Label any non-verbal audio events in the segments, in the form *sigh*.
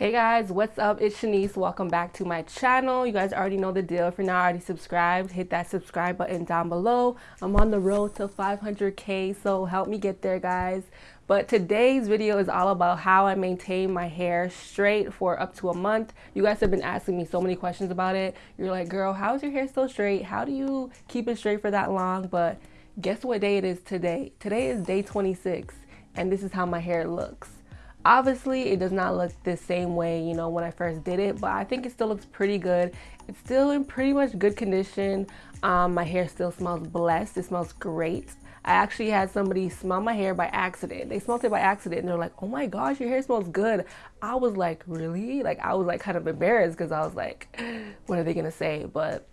Hey guys, what's up? It's Shanice. Welcome back to my channel. You guys already know the deal. If you're not already subscribed, hit that subscribe button down below. I'm on the road to 500k, so help me get there, guys. But today's video is all about how I maintain my hair straight for up to a month. You guys have been asking me so many questions about it. You're like, girl, how is your hair so straight? How do you keep it straight for that long? But guess what day it is today? Today is day 26, and this is how my hair looks. Obviously, it does not look the same way, you know, when I first did it, but I think it still looks pretty good. It's still in pretty much good condition. Um, my hair still smells blessed. It smells great. I actually had somebody smell my hair by accident. They smelled it by accident and they're like, oh my gosh, your hair smells good. I was like, really? Like, I was like kind of embarrassed because I was like, what are they gonna say? But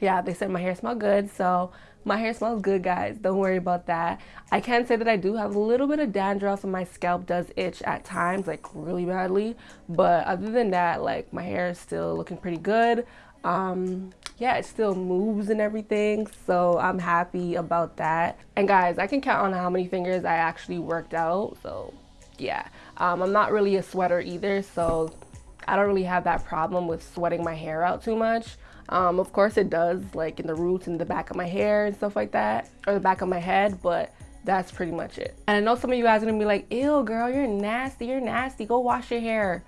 yeah, they said my hair smelled good. So my hair smells good, guys. Don't worry about that. I can say that I do have a little bit of dandruff and my scalp does itch at times, like really badly. But other than that, like my hair is still looking pretty good. Um, yeah, it still moves and everything. So I'm happy about that. And guys, I can count on how many fingers I actually worked out. So yeah, um, I'm not really a sweater either. So I don't really have that problem with sweating my hair out too much. Um, of course it does, like in the roots and the back of my hair and stuff like that, or the back of my head, but that's pretty much it. And I know some of you guys are gonna be like, ew, girl, you're nasty, you're nasty, go wash your hair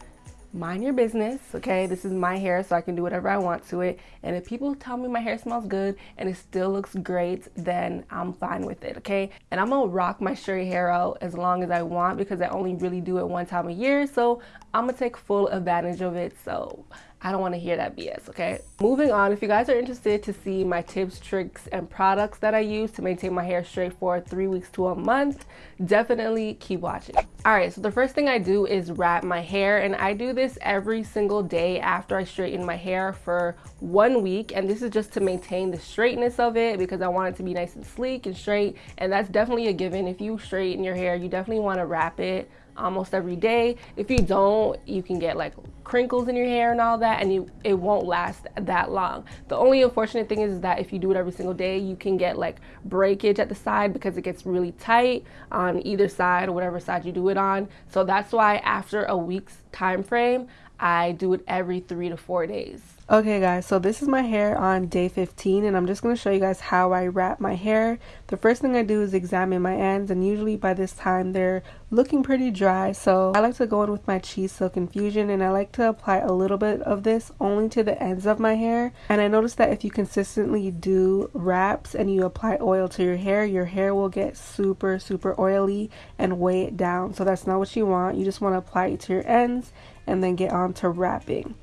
mind your business, okay? This is my hair, so I can do whatever I want to it. And if people tell me my hair smells good and it still looks great, then I'm fine with it, okay? And I'm gonna rock my straight hair out as long as I want because I only really do it one time a year. So I'm gonna take full advantage of it. So I don't want to hear that BS, okay? Moving on, if you guys are interested to see my tips, tricks, and products that I use to maintain my hair straight for three weeks to a month, definitely keep watching. All right, so the first thing I do is wrap my hair, and I do this every single day after I straighten my hair for one week, and this is just to maintain the straightness of it because I want it to be nice and sleek and straight, and that's definitely a given. If you straighten your hair, you definitely want to wrap it almost every day. If you don't, you can get like crinkles in your hair and all that and you it won't last that long. The only unfortunate thing is that if you do it every single day, you can get like breakage at the side because it gets really tight on either side or whatever side you do it on. So that's why after a week's time frame, I do it every 3 to 4 days. Okay guys, so this is my hair on day 15 and I'm just going to show you guys how I wrap my hair. The first thing I do is examine my ends and usually by this time they're looking pretty dry. So I like to go in with my Chi Silk Infusion and I like to apply a little bit of this only to the ends of my hair. And I noticed that if you consistently do wraps and you apply oil to your hair, your hair will get super, super oily and weigh it down. So that's not what you want. You just want to apply it to your ends and then get on to wrapping.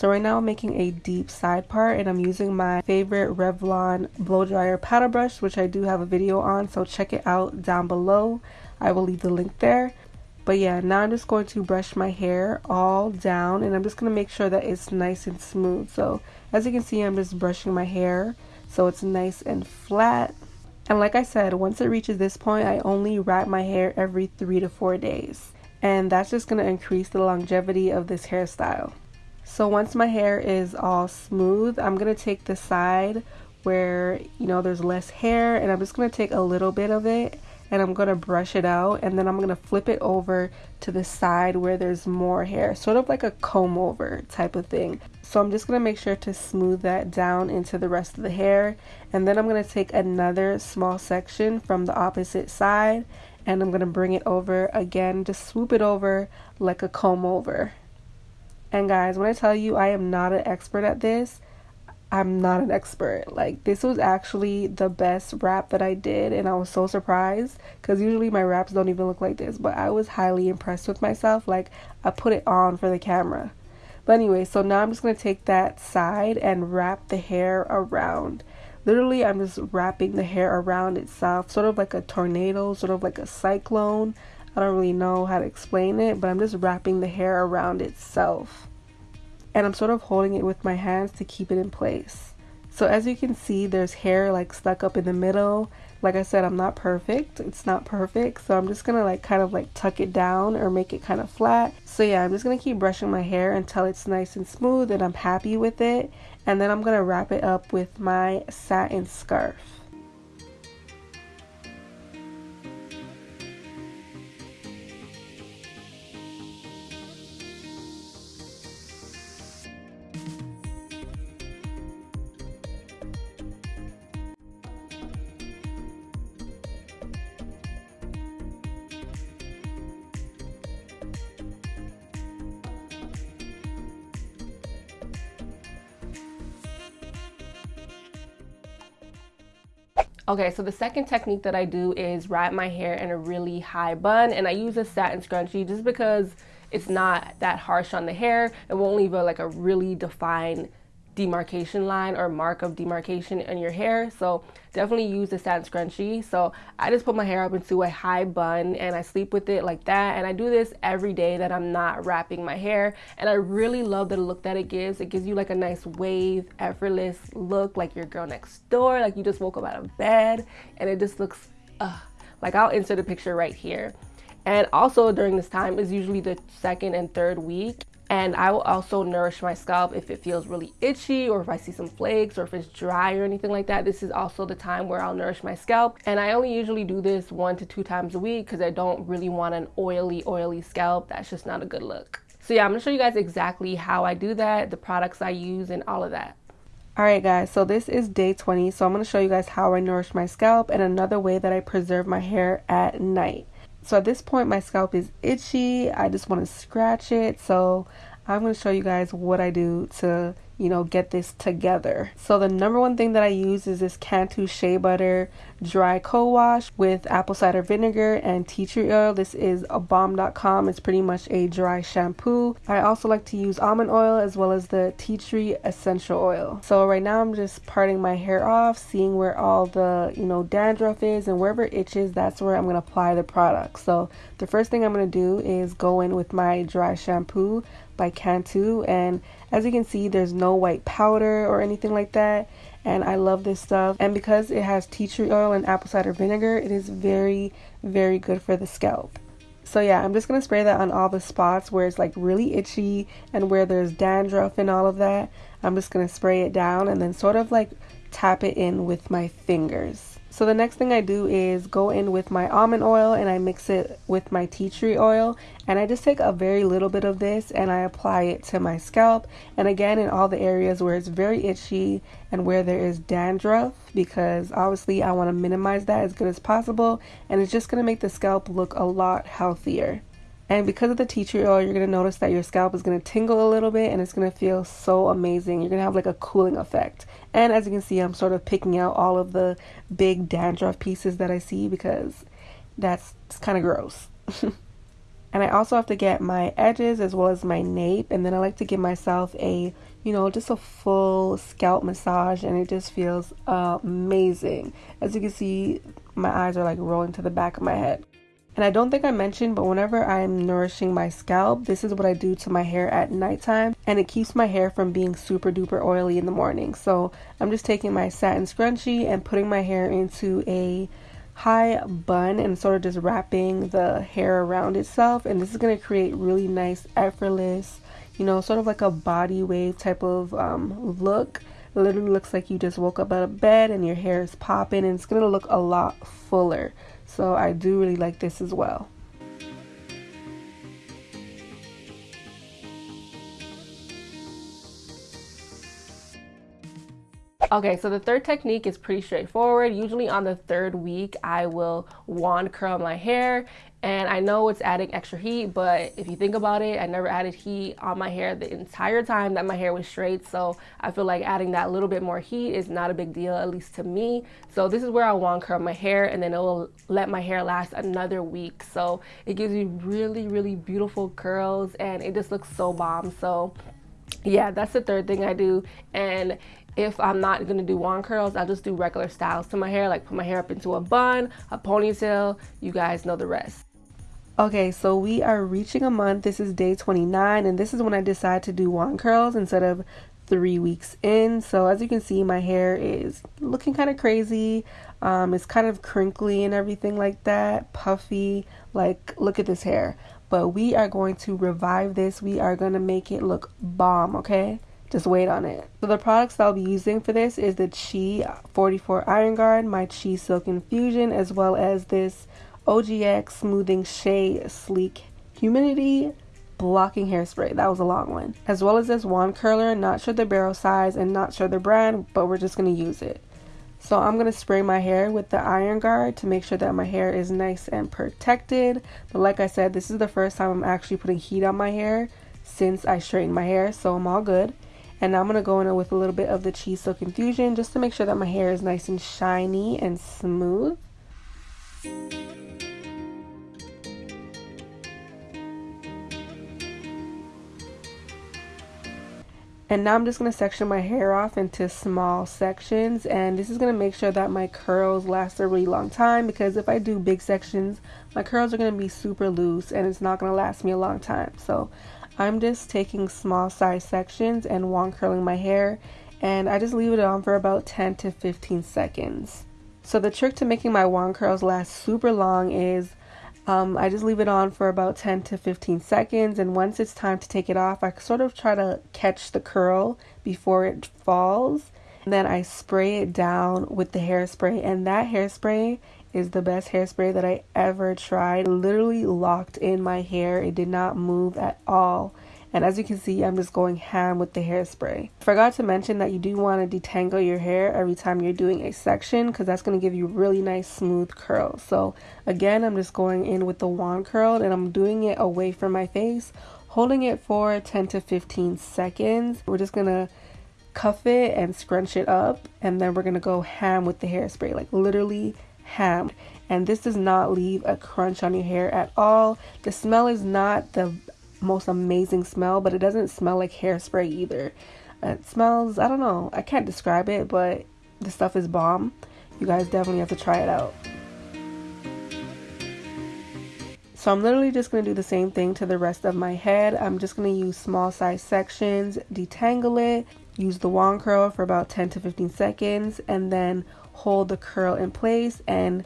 So right now I'm making a deep side part and I'm using my favorite Revlon blow dryer powder brush which I do have a video on so check it out down below. I will leave the link there. But yeah, now I'm just going to brush my hair all down and I'm just going to make sure that it's nice and smooth. So as you can see I'm just brushing my hair so it's nice and flat. And like I said, once it reaches this point, I only wrap my hair every three to four days. And that's just going to increase the longevity of this hairstyle. So once my hair is all smooth, I'm going to take the side where, you know, there's less hair and I'm just going to take a little bit of it and I'm going to brush it out and then I'm going to flip it over to the side where there's more hair, sort of like a comb over type of thing. So I'm just going to make sure to smooth that down into the rest of the hair and then I'm going to take another small section from the opposite side and I'm going to bring it over again, just swoop it over like a comb over. And guys, when I tell you I am not an expert at this, I'm not an expert. Like this was actually the best wrap that I did and I was so surprised cuz usually my wraps don't even look like this, but I was highly impressed with myself. Like I put it on for the camera. But anyway, so now I'm just to take that side and wrap the hair around. Literally, I'm just wrapping the hair around itself, sort of like a tornado, sort of like a cyclone. I don't really know how to explain it, but I'm just wrapping the hair around itself. And I'm sort of holding it with my hands to keep it in place. So as you can see, there's hair like stuck up in the middle. Like I said, I'm not perfect. It's not perfect. So I'm just going to like kind of like tuck it down or make it kind of flat. So yeah, I'm just going to keep brushing my hair until it's nice and smooth and I'm happy with it. And then I'm going to wrap it up with my satin scarf. Okay, so the second technique that I do is wrap my hair in a really high bun and I use a satin scrunchie just because it's not that harsh on the hair. It won't leave a, like a really defined demarcation line or mark of demarcation in your hair. So definitely use the satin scrunchie. So I just put my hair up into a high bun and I sleep with it like that. And I do this every day that I'm not wrapping my hair. And I really love the look that it gives. It gives you like a nice wave, effortless look like your girl next door, like you just woke up out of bed and it just looks, uh, like I'll insert a picture right here. And also during this time is usually the second and third week. And I will also nourish my scalp if it feels really itchy or if I see some flakes or if it's dry or anything like that. This is also the time where I'll nourish my scalp. And I only usually do this one to two times a week because I don't really want an oily, oily scalp. That's just not a good look. So yeah, I'm gonna show you guys exactly how I do that, the products I use and all of that. Alright guys, so this is day 20, so I'm going to show you guys how I nourish my scalp and another way that I preserve my hair at night. So at this point my scalp is itchy. I just want to scratch it. So I'm going to show you guys what I do to you know, get this together. So the number one thing that I use is this Cantu Shea Butter Dry Co-Wash with apple cider vinegar and tea tree oil. This is a balm.com. It's pretty much a dry shampoo. I also like to use almond oil as well as the tea tree essential oil. So right now I'm just parting my hair off, seeing where all the, you know, dandruff is and wherever it itches, that's where I'm going to apply the product. So the first thing I'm going to do is go in with my dry shampoo by Cantu and as you can see there's no white powder or anything like that and I love this stuff and because it has tea tree oil and apple cider vinegar it is very very good for the scalp. So yeah, I'm just going to spray that on all the spots where it's like really itchy and where there's dandruff and all of that. I'm just going to spray it down and then sort of like tap it in with my fingers. So the next thing I do is go in with my almond oil and I mix it with my tea tree oil and I just take a very little bit of this and I apply it to my scalp and again in all the areas where it's very itchy and where there is dandruff because obviously I want to minimize that as good as possible and it's just going to make the scalp look a lot healthier. And because of the tea tree oil, you're going to notice that your scalp is going to tingle a little bit and it's going to feel so amazing. You're going to have like a cooling effect. And as you can see, I'm sort of picking out all of the big dandruff pieces that I see because that's kind of gross. *laughs* and I also have to get my edges as well as my nape. And then I like to give myself a, you know, just a full scalp massage and it just feels amazing. As you can see, my eyes are like rolling to the back of my head. And I don't think I mentioned, but whenever I'm nourishing my scalp, this is what I do to my hair at nighttime. And it keeps my hair from being super duper oily in the morning. So I'm just taking my satin scrunchie and putting my hair into a high bun and sort of just wrapping the hair around itself. And this is going to create really nice, effortless, you know, sort of like a body wave type of um, look. It literally looks like you just woke up out of bed and your hair is popping and it's going to look a lot fuller. So I do really like this as well. Okay, so the third technique is pretty straightforward. Usually on the third week, I will wand curl my hair and I know it's adding extra heat, but if you think about it, I never added heat on my hair the entire time that my hair was straight. So I feel like adding that little bit more heat is not a big deal, at least to me. So this is where I wand curl my hair and then it will let my hair last another week. So it gives you really, really beautiful curls and it just looks so bomb. So yeah, that's the third thing I do. And if I'm not gonna do wand curls, I'll just do regular styles to my hair, like put my hair up into a bun, a ponytail. You guys know the rest. Okay, so we are reaching a month. This is day 29, and this is when I decide to do wand curls instead of three weeks in. So as you can see, my hair is looking kind of crazy. Um, it's kind of crinkly and everything like that, puffy. Like, look at this hair. But we are going to revive this. We are going to make it look bomb, okay? Just wait on it. So the products that I'll be using for this is the Chi 44 Iron Guard, my Chi Silk Infusion, as well as this OGX Smoothing Shea Sleek Humidity Blocking Hairspray. That was a long one. As well as this wand curler, not sure the barrel size and not sure the brand, but we're just going to use it. So I'm going to spray my hair with the iron guard to make sure that my hair is nice and protected. But like I said, this is the first time I'm actually putting heat on my hair since I straightened my hair, so I'm all good. And now I'm going to go in with a little bit of the Chi Silk Infusion just to make sure that my hair is nice and shiny and smooth. And now I'm just going to section my hair off into small sections and this is going to make sure that my curls last a really long time because if I do big sections my curls are going to be super loose and it's not going to last me a long time. So I'm just taking small size sections and wand curling my hair and I just leave it on for about 10 to 15 seconds. So the trick to making my wand curls last super long is um, I just leave it on for about 10 to 15 seconds and once it's time to take it off I sort of try to catch the curl before it falls and then I spray it down with the hairspray and that hairspray is the best hairspray that I ever tried. It literally locked in my hair. It did not move at all. And as you can see, I'm just going ham with the hairspray. Forgot to mention that you do want to detangle your hair every time you're doing a section because that's going to give you really nice smooth curls. So again, I'm just going in with the wand curl and I'm doing it away from my face, holding it for 10 to 15 seconds. We're just going to cuff it and scrunch it up and then we're going to go ham with the hairspray, like literally ham and this does not leave a crunch on your hair at all. The smell is not the most amazing smell, but it doesn't smell like hairspray either. It smells, I don't know, I can't describe it, but the stuff is bomb. You guys definitely have to try it out. So I'm literally just going to do the same thing to the rest of my head. I'm just going to use small size sections, detangle it, use the wand curl for about 10 to 15 seconds, and then hold the curl in place and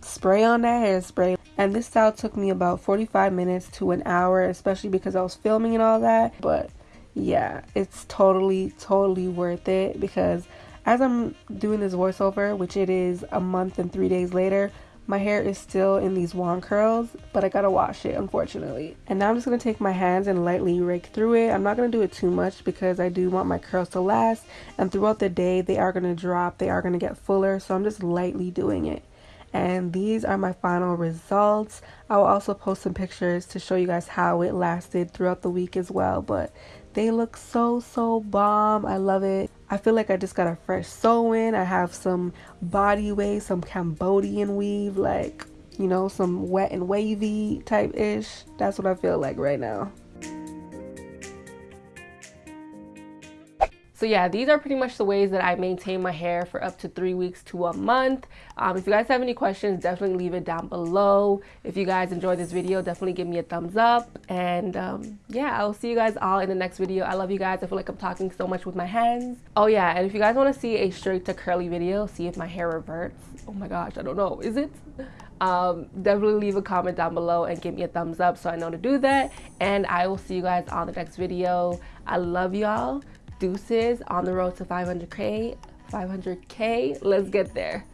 spray on that hairspray. And this style took me about 45 minutes to an hour, especially because I was filming and all that. But yeah, it's totally, totally worth it because as I'm doing this voiceover, which it is a month and three days later, my hair is still in these wand curls, but I gotta wash it, unfortunately. And now I'm just gonna take my hands and lightly rake through it. I'm not gonna do it too much because I do want my curls to last. And throughout the day, they are gonna drop, they are gonna get fuller. So I'm just lightly doing it and these are my final results. I will also post some pictures to show you guys how it lasted throughout the week as well but they look so so bomb. I love it. I feel like i just got a fresh sew in. I have some body wave some cambodian weave like you know some wet and wavy type ish that's what i feel like right now So yeah, these are pretty much the ways that I maintain my hair for up to three weeks to a month. Um, if you guys have any questions, definitely leave it down below. If you guys enjoyed this video, definitely give me a thumbs up. And um, yeah, I'll see you guys all in the next video. I love you guys. I feel like I'm talking so much with my hands. Oh yeah, and if you guys want to see a straight to curly video, see if my hair reverts. Oh my gosh, I don't know. Is it? Um, definitely leave a comment down below and give me a thumbs up so I know to do that. And I will see you guys on the next video. I love y'all deuces on the road to 500k 500k let's get there